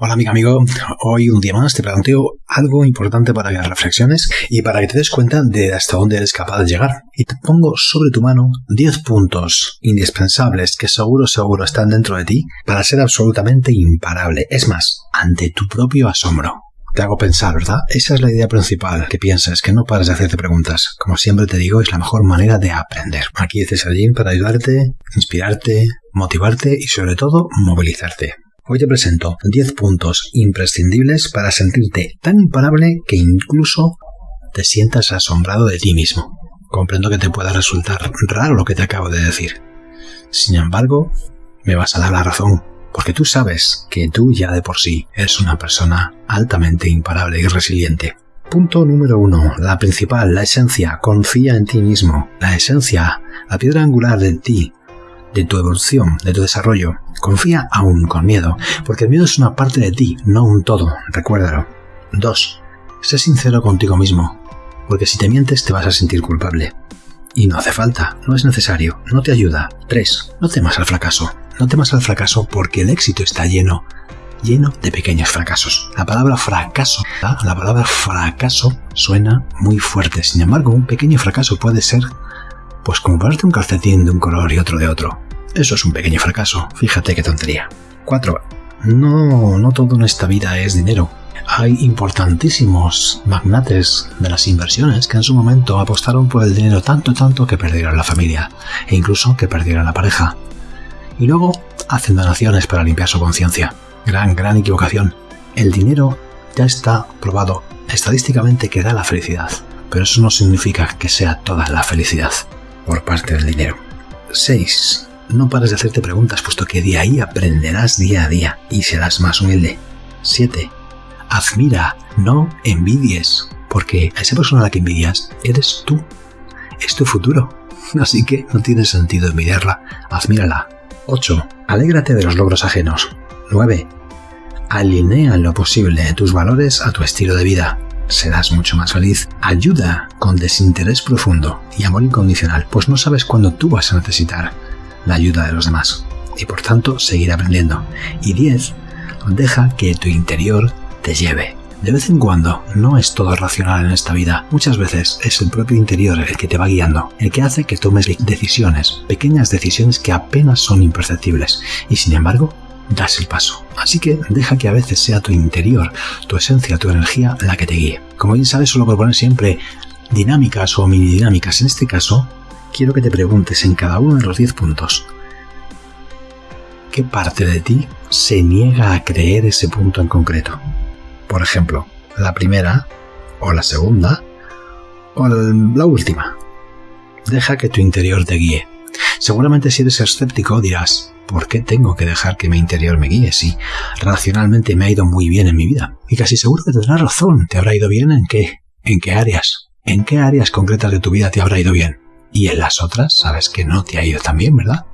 Hola amiga amigo, hoy un día más te planteo algo importante para que reflexiones y para que te des cuenta de hasta dónde eres capaz de llegar. Y te pongo sobre tu mano 10 puntos indispensables que seguro seguro están dentro de ti para ser absolutamente imparable. Es más, ante tu propio asombro. Te hago pensar, ¿verdad? Esa es la idea principal, que pienses, que no pares de hacerte preguntas. Como siempre te digo, es la mejor manera de aprender. Aquí es César para ayudarte, inspirarte, motivarte y sobre todo movilizarte. Hoy te presento 10 puntos imprescindibles para sentirte tan imparable que incluso te sientas asombrado de ti mismo. Comprendo que te pueda resultar raro lo que te acabo de decir. Sin embargo, me vas a dar la razón, porque tú sabes que tú ya de por sí eres una persona altamente imparable y resiliente. Punto número uno, la principal, la esencia, confía en ti mismo. La esencia, la piedra angular de ti, de tu evolución, de tu desarrollo. Confía aún con miedo, porque el miedo es una parte de ti, no un todo, recuérdalo. 2. Sé sincero contigo mismo, porque si te mientes te vas a sentir culpable. Y no hace falta, no es necesario, no te ayuda. 3. No temas al fracaso. No temas al fracaso porque el éxito está lleno, lleno de pequeños fracasos. La palabra fracaso, la palabra fracaso suena muy fuerte. Sin embargo, un pequeño fracaso puede ser pues comprarte un calcetín de un color y otro de otro. Eso es un pequeño fracaso, fíjate qué tontería. 4. No, no todo en esta vida es dinero. Hay importantísimos magnates de las inversiones que en su momento apostaron por el dinero tanto tanto que perdieron la familia e incluso que perdieron la pareja. Y luego hacen donaciones para limpiar su conciencia. Gran, gran equivocación. El dinero ya está probado estadísticamente que da la felicidad, pero eso no significa que sea toda la felicidad por parte del dinero. 6. No pares de hacerte preguntas, puesto que de ahí aprenderás día a día y serás más humilde. 7. Admira, no envidies, porque a esa persona a la que envidias eres tú. Es tu futuro. Así que no tiene sentido envidiarla, admírala. 8. Alégrate de los logros ajenos. 9. Alinea en lo posible tus valores a tu estilo de vida serás mucho más feliz. Ayuda con desinterés profundo y amor incondicional, pues no sabes cuándo tú vas a necesitar la ayuda de los demás y por tanto seguir aprendiendo. Y 10. Deja que tu interior te lleve. De vez en cuando no es todo racional en esta vida. Muchas veces es el propio interior el que te va guiando, el que hace que tomes decisiones, pequeñas decisiones que apenas son imperceptibles. Y sin embargo, das el paso. Así que deja que a veces sea tu interior, tu esencia, tu energía la que te guíe. Como bien sabes, suelo proponer siempre dinámicas o mini dinámicas. En este caso, quiero que te preguntes en cada uno de los 10 puntos qué parte de ti se niega a creer ese punto en concreto. Por ejemplo, la primera, o la segunda, o la última. Deja que tu interior te guíe. Seguramente si eres escéptico dirás, ¿Por qué tengo que dejar que mi interior me guíe si racionalmente me ha ido muy bien en mi vida? Y casi seguro que tendrás razón. ¿Te habrá ido bien en qué? ¿En qué áreas? ¿En qué áreas concretas de tu vida te habrá ido bien? Y en las otras sabes que no te ha ido tan bien, ¿verdad?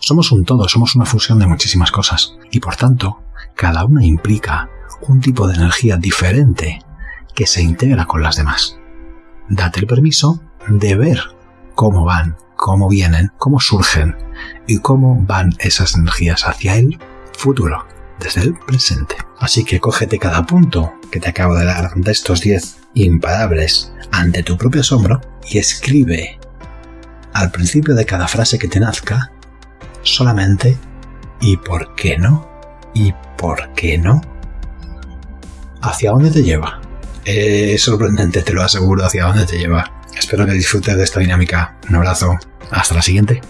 Somos un todo, somos una fusión de muchísimas cosas. Y por tanto, cada una implica un tipo de energía diferente que se integra con las demás. Date el permiso de ver cómo van, cómo vienen, cómo surgen y cómo van esas energías hacia el futuro, desde el presente. Así que cógete cada punto que te acabo de dar de estos 10 imparables ante tu propio asombro y escribe al principio de cada frase que te nazca solamente ¿y por qué no? ¿y por qué no? ¿Hacia dónde te lleva? Es sorprendente, te lo aseguro, hacia dónde te lleva. Espero que disfrutes de esta dinámica. Un abrazo. Hasta la siguiente.